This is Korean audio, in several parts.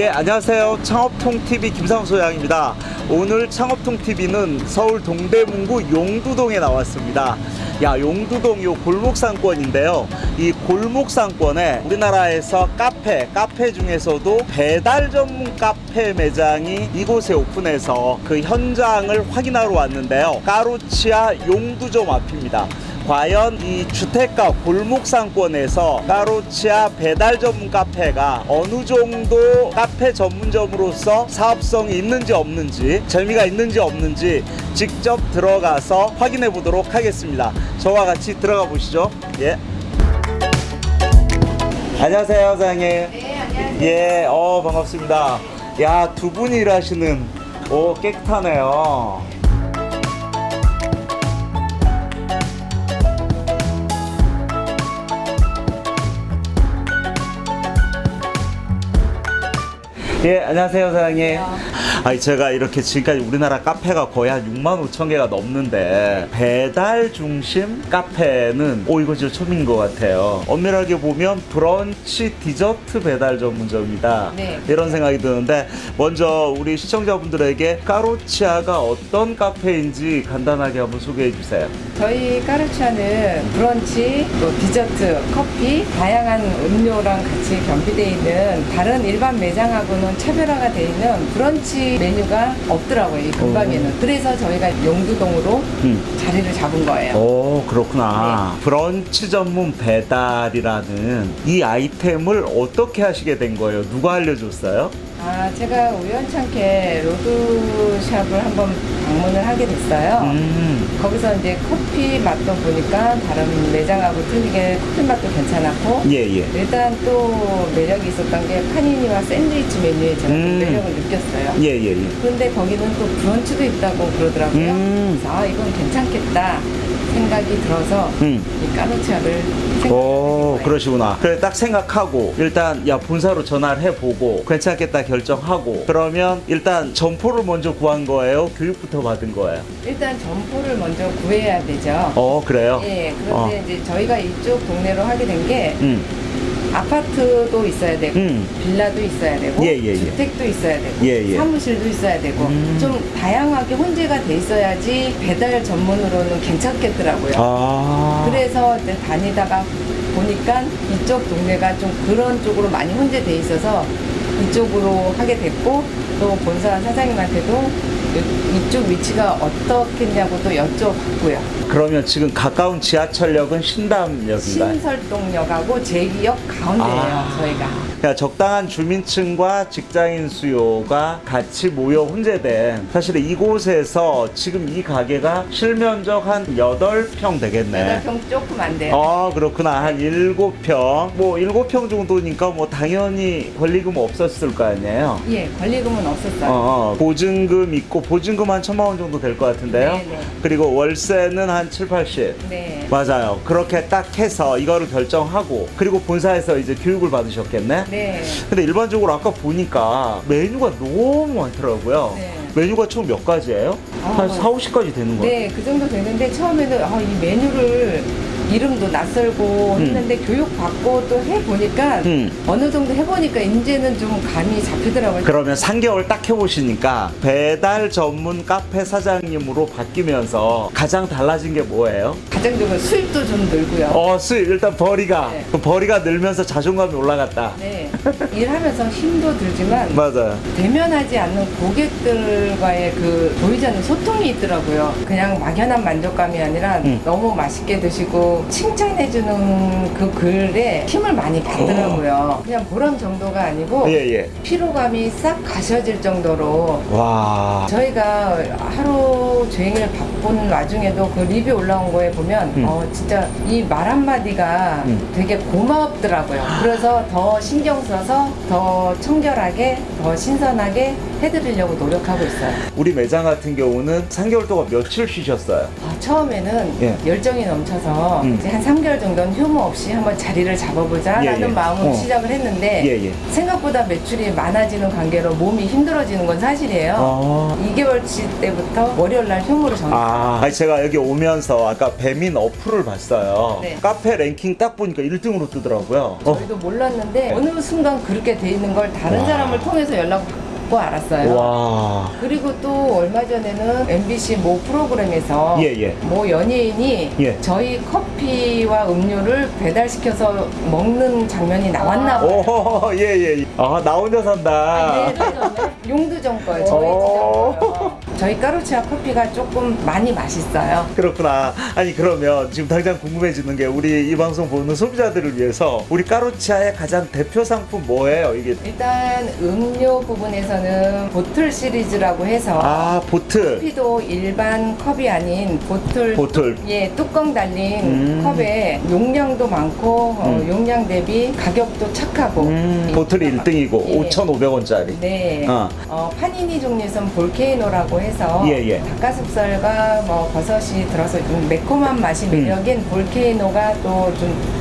예, 안녕하세요. 창업통TV 김상우 소장입니다. 오늘 창업통TV는 서울 동대문구 용두동에 나왔습니다. 야, 용두동 요 골목상권인데요. 이 골목상권에 우리나라에서 카페, 카페 중에서도 배달 전문 카페 매장이 이곳에 오픈해서 그 현장을 확인하러 왔는데요. 까루치아 용두점 앞입니다. 과연 이 주택가 골목상권에서 까루치아 배달 전문 카페가 어느 정도 카페 전문점으로서 사업성이 있는지 없는지 재미가 있는지 없는지 직접 들어가서 확인해 보도록 하겠습니다. 저와 같이 들어가 보시죠. 예. 안녕하세요, 사장님. 네, 안녕하세요. 예, 어 반갑습니다. 야, 두 분이 일하시는 오 깨끗하네요. 예, 안녕하세요, 사장님. 아니, 제가 이렇게 지금까지 우리나라 카페가 거의 한 6만 5천 개가 넘는데, 배달 중심 카페는, 오, 이거 진짜 처음인 것 같아요. 엄밀하게 보면 브런치 디저트 배달 전문점이다. 네. 이런 생각이 드는데, 먼저 우리 시청자분들에게 까로치아가 어떤 카페인지 간단하게 한번 소개해 주세요. 저희 까르차는 브런치, 또 디저트, 커피, 다양한 음료랑 같이 겸비되어 있는 다른 일반 매장하고는 차별화가 되어 있는 브런치 메뉴가 없더라고요, 이 근방에는. 그래서 저희가 용두동으로 음. 자리를 잡은 거예요. 오 그렇구나 브런치 전문 배달이라는 이 아이템을 어떻게 하시게 된 거예요? 누가 알려줬어요? 아, 제가 우연찮게 로드샵을 한번 방문을 하게 됐어요. 음, 거기서 이제 커피 맛도 보니까 다른 매장하고 틀리게 커피 맛도 괜찮았고 예 예 일단 또 매력이 있었던 게 파니니와 샌드위치 메뉴에 제가 좀 음. 매력을 느꼈어요. 예 예 예 그런데 거기는 또 브런치도 있다고 그러더라고요. 음. 그래서 아 이건 괜찮겠다 생각이 들어서 음. 이 까르치아를 오. 그러시구나 그래 딱 생각하고 일단 야 본사로 전화를 해보고 괜찮겠다 결정하고 그러면 일단 점포를 먼저 구한 거예요? 교육부터 받은 거예요? 일단 점포를 먼저 구해야 되죠. 어 그래요? 예, 그런데 어. 이제 저희가 이쪽 동네로 하게 된게 음, 아파트도 있어야 되고 음. 빌라도 있어야 되고 예, 예, 예. 주택도 있어야 되고 예, 예. 사무실도 있어야 되고 음. 좀 다양하게 혼재가 돼 있어야지 배달 전문으로는 괜찮겠더라고요. 아 그래서 이제 다니다가 보니까 이쪽 동네가 좀 그런 쪽으로 많이 혼재돼 있어서 이쪽으로 하게 됐고 또 본사 사장님한테도 이- 이쪽 위치가 어떻겠냐고 또 여쭤봤고요. 그러면 지금 가까운 지하철역은 신담역인가요? 신설동역하고 제기역 가운데예요, 아. 저희가. 그러니까 적당한 주민층과 직장인 수요가 같이 모여 혼재된 사실 이곳에서 지금 이 가게가 실면적 한 8평 되겠네. 8평 조금 안 돼요. 어 그렇구나 한 7평 뭐 7평 정도니까 뭐 당연히 권리금 없었을 거 아니에요 예, 권리금은 없었어요. 어, 어, 보증금 있고 보증금 한 천만 원 정도 될 것 같은데요 네, 네. 그리고 월세는 한 7, 80 네. 맞아요 그렇게 딱 해서 이거를 결정하고 그리고 본사에서 이제 교육을 받으셨겠네 네. 근데 일반적으로 아까 보니까 메뉴가 너무 많더라고요. 네. 메뉴가 총몇 가지예요? 아, 한 4, 50가지 되는 거예요? 네, 그 정도 되는데 처음에는 아, 이 메뉴를 이름도 낯설고 음. 했는데 교육 받고 또 해보니까 음. 어느 정도 해보니까 이제는 좀 감이 잡히더라고요. 그러면 3개월 딱 해보시니까 배달 전문 카페 사장님으로 바뀌면서 가장 달라진 게 뭐예요? 가정적으로 수입도 좀 늘고요. 어, 수입 일단 벌이가 네. 그 벌이가 늘면서 자존감이 올라갔다. 네. 일하면서 힘도 들지만 맞아요. 대면하지 않는 고객들과의 그 보이지 않는 소통이 있더라고요. 그냥 막연한 만족감이 아니라 음. 너무 맛있게 드시고 칭찬해주는 그 글에 힘을 많이 받더라고요. 그냥 보람 정도가 아니고 어. 예, 예. 피로감이 싹 가셔질 정도로 와. 저희가 하루 종일 바쁜 와중에도 그 리뷰 올라온 거에 보면 음. 어 진짜 이 말 한마디가 음. 되게 고맙더라고요. 그래서 더 신경 써서 더 청결하게 더 신선하게 해드리려고 노력하고 있어요. 우리 매장 같은 경우는 3개월 동안 며칠 쉬셨어요? 아, 처음에는 예. 열정이 넘쳐서 음. 이제 한 3개월 정도는 휴무 없이 한번 자리를 잡아보자 예, 라는 예. 마음으로 어. 시작을 했는데 예, 예. 생각보다 매출이 많아지는 관계로 몸이 힘들어지는 건 사실이에요. 아. 2개월치 때부터 일요일부터 월요일 날 휴무로 정했어요. 아, 아니, 제가 여기 오면서 아까 배민 어플을 봤어요. 네. 카페 랭킹 딱 보니까 1등으로 뜨더라고요. 어. 저희도 몰랐는데 어느 순간 그렇게 돼 있는 걸 다른 와. 사람을 통해서 연락 알았어요. 와. 그리고 또 얼마 전에는 MBC 모 프로그램에서 예, 예. 모 연예인이 예. 저희 커피와 음료를 배달시켜서 먹는 장면이 나왔나 봐요. 오, 예, 예. 아, 나 혼자 산다. 아, 네, 네. 용두정 거예요. 저희 오. 지점 거요. 저희 까루치아 커피가 조금 많이 맛있어요. 그렇구나. 아니 그러면 지금 당장 궁금해지는 게 우리 이 방송 보는 소비자들을 위해서 우리 까루치아의 가장 대표 상품 뭐예요? 이게 일단 음료 부분에서는 보틀 시리즈라고 해서 아 보틀. 커피도 일반 컵이 아닌 보틀 보틀. 예 뚜껑 달린 음. 컵에 용량도 많고 어, 음. 용량 대비 가격도 착하고 음, 보틀이 1등이고 예. 5,500원짜리. 네. 어. 어, 파니니 종류에선 볼케이노라고 해서 예, 예. 닭가슴살과 뭐 버섯이 들어서 좀 매콤한 맛이 음. 매력인 볼케이노가 또좀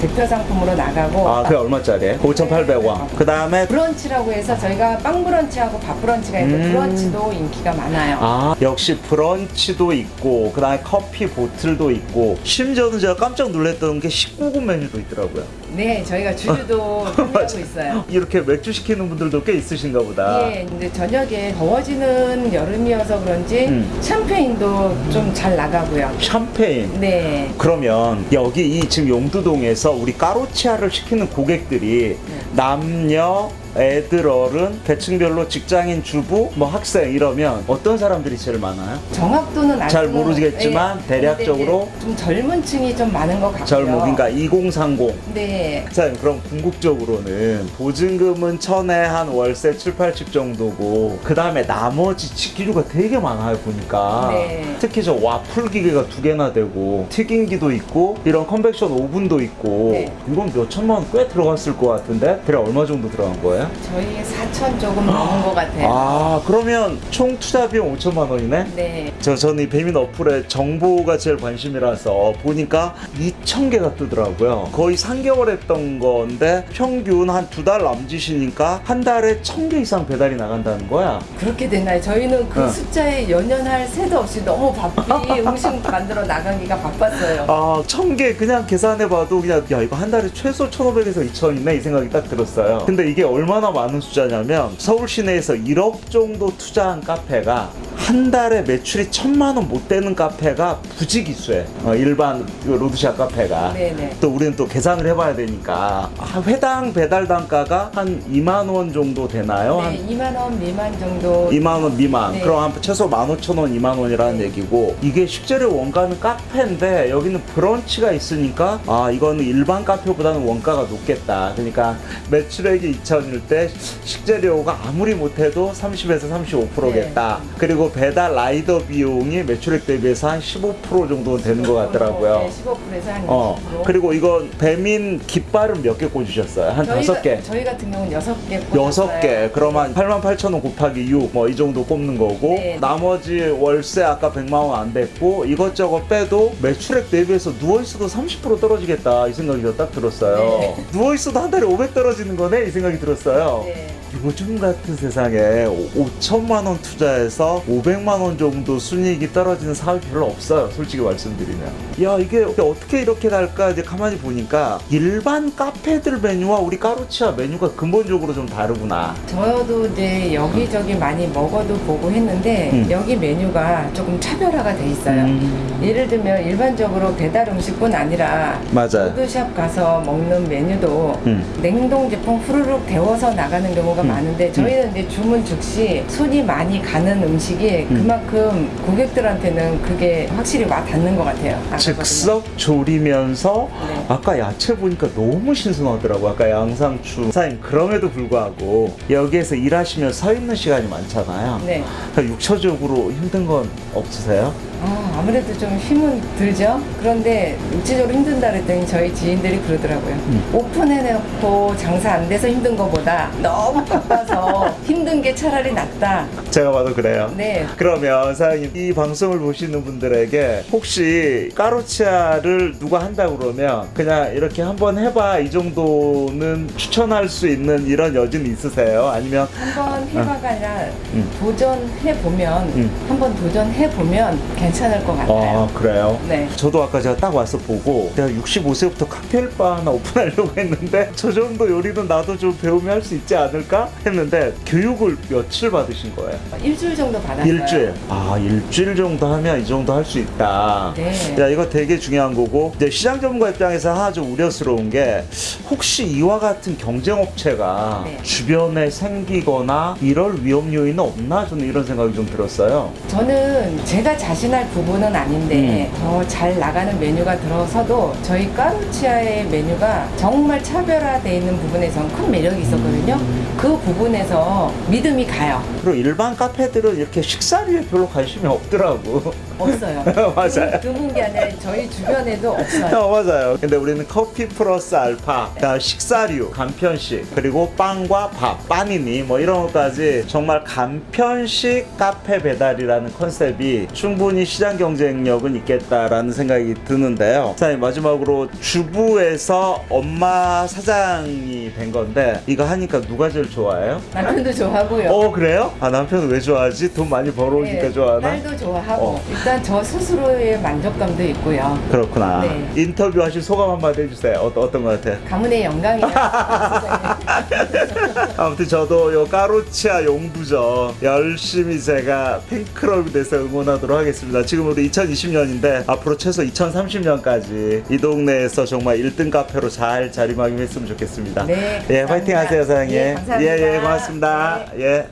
대표 상품으로 나가고 아, 그게 얼마짜리예요? 5,800원. 그 다음에 브런치라고 해서 저희가 빵 브런치하고 밥 브런치가 있는데 음. 브런치도 인기가 많아요. 아 역시 브런치도 있고 그 다음에 커피 보틀도 있고 심지어는 제가 깜짝 놀랐던 게 19금 메뉴도 있더라고요. 네, 저희가 주류도 판매하고 있어요. 이렇게 맥주 시키는 분들도 꽤 있으신가 보다. 예, 근데 저녁에 더워지는 여름이어서 그런지 음. 샴페인도 좀 잘 나가고요. 샴페인. 네. 그러면 여기 이 지금 용두동에서 우리 까로치아를 시키는 고객들이 네. 남녀 애들 어른 계층별로 직장인 주부 뭐 학생 이러면 어떤 사람들이 제일 많아요? 정확도는 알잘 모르겠지만 예, 대략적으로 좀 젊은 층이 좀 많은 것 같고요. 젊은 그러니까 2030 네. 사장님 그럼 궁극적으로는 보증금은 천에 한 월세 7, 80 정도고 그 다음에 나머지 집기류가 되게 많아요 보니까 네. 특히 저 와플 기계가 두 개나 되고 튀김기도 있고 이런 컨벡션 오븐도 있고 네. 이건 몇 천만 원 꽤 들어갔을 것 같은데 대략 얼마 정도 들어간 거예요? 저희 4천 조금 넘은 것 같아요. 아 그러면 총 투자 비용 5천만 원이네? 네. 저 저는 이 배민 어플에 정보가 제일 관심이라서 보니까 2천 개가 뜨더라고요. 거의 3개월 했던 건데 평균 한 두 달 남짓이니까 한 달에 1,000개 이상 배달이 나간다는 거야. 그렇게 됐나요? 저희는 그 어. 숫자에 연연할 새도 없이 너무 바삐 음식 만들어 나가기가 바빴어요. 아, 1,000개 그냥 계산해봐도 그냥 야 이거 한 달에 최소 1,500에서 2,000이네 이 생각이 딱 들었어요. 근데 이게 얼마 나 많은 숫자냐면 서울 시내에서 1억 정도 투자한 카페가 한 달에 매출이 천만 원 못 되는 카페가 부지기수해. 어, 일반 그 로드샵 카페가. 네네. 또 우리는 또 계산을 해봐야 되니까 아, 회당 배달 단가가 한 2만 원 정도 되나요? 한 네, 2만 원 미만 정도. 2만 원 미만. 네. 그럼 한 최소 15,000원, 2만 원이라는 네. 얘기고 이게 식재료 원가는 카페인데 여기는 브런치가 있으니까 아 이거는 일반 카페보다는 원가가 높겠다. 그러니까 매출액이 2천일 때 식재료가 아무리 못해도 30에서 35%겠다. 네. 그리고 배달 라이더 비용이 매출액 대비해서 한 15% 정도 되는 것 같더라고요. 네, 15%에서 한 20%. 어 그리고 이건 배민 깃발은 몇 개 꽂으셨어요? 한 다섯 개. 저희 같은 경우는 여섯 개. 여섯. 개 그러면 8만 8천 원 곱하기 6 뭐 이 정도 꼽는 거고 네. 나머지 월세 아까 100만 원 안 됐고 이것저것 빼도 매출액 대비해서 누워 있어도 30% 떨어지겠다 이 생각이 딱 들었어요 네. 누워 있어도 한 달에 500 떨어지는 거네 이 생각이 들었어요 네. 요즘 같은 세상에 5천만 원 투자해서 500만 원 정도 순이익이 떨어지는 사업이 별로 없어요. 솔직히 말씀드리면. 야 이게 어떻게 이렇게 갈까 이제 가만히 보니까 일반 카페들 메뉴와 우리 까루치아 메뉴가 근본적으로 좀 다르구나. 저도 이제 여기저기 많이 먹어도 보고 했는데 음. 여기 메뉴가 조금 차별화가 돼 있어요. 음. 예를 들면 일반적으로 배달 음식뿐 아니라 맞아요. 푸드샵 가서 먹는 메뉴도 음. 냉동 제품 후루룩 데워서 나가는 경우가 음. 많은데 저희는 이제 주문 즉시 손이 많이 가는 음식이 음. 그만큼 고객들한테는 그게 확실히 와 닿는 것 같아요. 아까 즉석 조리면서 네. 아까 야채 보니까 너무 신선하더라고 아까 양상추 사장님 그럼에도 불구하고 여기에서 일하시면 서 있는 시간이 많잖아요 네. 육체적으로 힘든 건 없으세요? 아, 아무래도 좀 힘은 들죠. 그런데 육체적으로 힘든다 그랬더니 저희 지인들이 그러더라고요. 오픈해놓고 장사 안 돼서 힘든 것보다 너무 바빠서 힘든 게 차라리 낫다. 제가 봐도 그래요. 네. 그러면 사장님 이 방송을 보시는 분들에게 혹시 까로치아를 누가 한다 그러면 그냥 이렇게 한번 해봐 이 정도는 추천할 수 있는 이런 여진 있으세요? 아니면 한번 해봐가 아니라 음. 도전해 보면, 음. 한번 도전해 보면 괜찮을 것 같아요. 아 그래요? 네. 저도 아까 제가 딱 와서 보고 내가 65세부터 칵테일바 하나 오픈하려고 했는데 저 정도 요리는 나도 좀 배우면 할 수 있지 않을까 했는데 교육을 며칠 받으신 거예요? 일주일 정도 받았어요. 일주일. 아 일주일 정도 하면 이 정도 할 수 있다. 네. 야 이거 되게 중요한 거고 이제 시장 전문가 입장에서 하나 좀 우려스러운 게 혹시 이와 같은 경쟁 업체가 네. 주변에 생기거나 이럴 위험 요인은 없나 저는 이런 생각이 좀 들었어요. 저는 제가 자신할 부분은 아닌데 음. 더잘 나가는 메뉴가 들어서도 저희 까루치아의 메뉴가 정말 차별화되어 있는 부분에선 큰 매력이 있었거든요. 음. 그 부분에서 믿음이 가요. 그리고 일반 카페들은 이렇게 식사류에 별로 관심이 없더라고. 없어요. 맞아요. 드문 게 아니라 저희 주변에도 없어요. 어, 맞아요. 근데 우리는 커피 플러스 알파, 그다음 식사류, 간편식, 그리고 빵과 밥, 빠니니 뭐 이런 것까지 정말 간편식 카페 배달이라는 컨셉이 충분히 시장 경쟁력은 있겠다라는 생각이 드는데요. 사장님 마지막으로 주부에서 엄마 사장이 된 건데 이거 하니까 누가 제일 좋아해요? 남편도 좋아하고요. 어 그래요? 아 남편은 왜 좋아하지? 돈 많이 벌어오니까 네, 좋아하나? 딸도 좋아하고 어. 일단 저 스스로의 만족감도 있고요. 그렇구나. 네. 인터뷰 하신 소감 한마디 해주세요. 어, 어떤 것 같아요? 가문의 영광이에요. 아무튼 저도 요 까로치아 용두전 열심히 제가 팬클럽이 돼서 응원하도록 하겠습니다. 지금 우리 2020년인데 앞으로 최소 2030년까지 이 동네에서 정말 1등 카페로 잘 자리매김했으면 좋겠습니다. 네, 예, 화이팅 감사합니다. 하세요, 사장님. 예, 감사합니다. 예, 예, 고맙습니다. 네. 예.